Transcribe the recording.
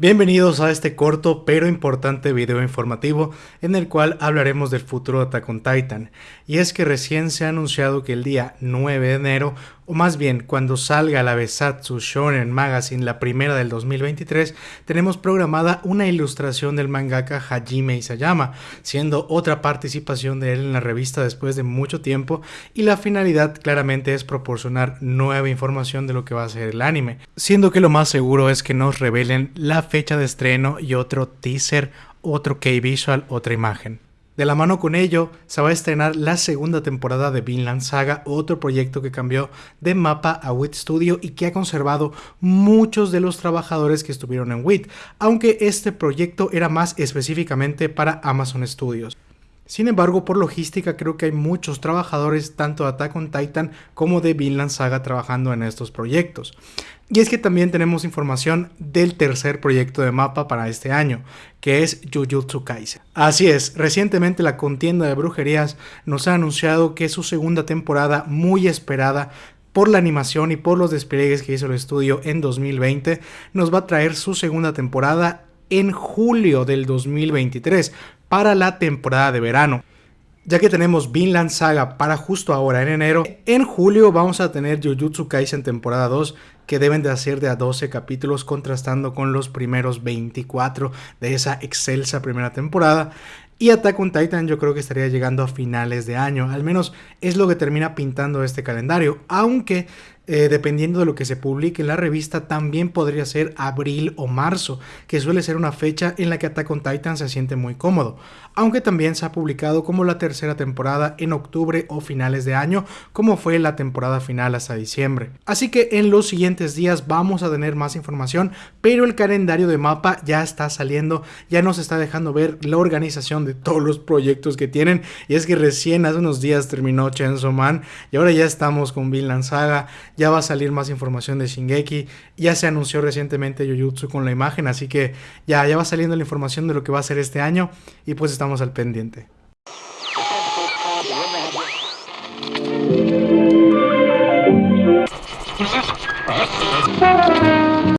Bienvenidos a este corto pero importante video informativo en el cual hablaremos del futuro de Attack on Titan. Y es que recién se ha anunciado que el día 9 de enero, o más bien cuando salga la Besatsu Shonen Magazine, la primera del 2023, tenemos programada una ilustración del mangaka Hajime Isayama, siendo otra participación de él en la revista después de mucho tiempo y la finalidad claramente es proporcionar nueva información de lo que va a ser el anime, siendo que lo más seguro es que nos revelen la fecha de estreno y otro teaser, otro K-Visual, otra imagen. De la mano con ello, se va a estrenar la segunda temporada de Vinland Saga, otro proyecto que cambió de mapa a WIT Studio y que ha conservado muchos de los trabajadores que estuvieron en WIT, aunque este proyecto era más específicamente para Amazon Studios. Sin embargo, por logística creo que hay muchos trabajadores tanto de Attack on Titan como de Vinland Saga trabajando en estos proyectos. Y es que también tenemos información del tercer proyecto de mapa para este año, que es Jujutsu Kaisen. Así es, recientemente la contienda de brujerías nos ha anunciado que su segunda temporada, muy esperada, por la animación y por los despliegues que hizo el estudio en 2020, nos va a traer su segunda temporada en julio del 2023 para la temporada de verano ya que tenemos Vinland Saga para justo ahora en enero. En julio vamos a tener Jujutsu Kaisen temporada 2 que deben de hacer de a 12 capítulos contrastando con los primeros 24 de esa excelsa primera temporada. Y Attack on Titan yo creo que estaría llegando a finales de año, al menos es lo que termina pintando este calendario, aunque eh, dependiendo de lo que se publique en la revista, también podría ser abril o marzo, que suele ser una fecha en la que Attack on Titan se siente muy cómodo, aunque también se ha publicado como la tercera temporada en octubre o finales de año, como fue la temporada final hasta diciembre. Así que en los siguientes días vamos a tener más información, pero el calendario de mapa ya está saliendo, ya nos está dejando ver la organización de todos los proyectos que tienen, y es que recién hace unos días terminó Chainsaw Man, y ahora ya estamos con Vinland Saga, ya va a salir más información de Shingeki, ya se anunció recientemente Jujutsu con la imagen, así que ya, ya va saliendo la información de lo que va a ser este año y pues estamos al pendiente.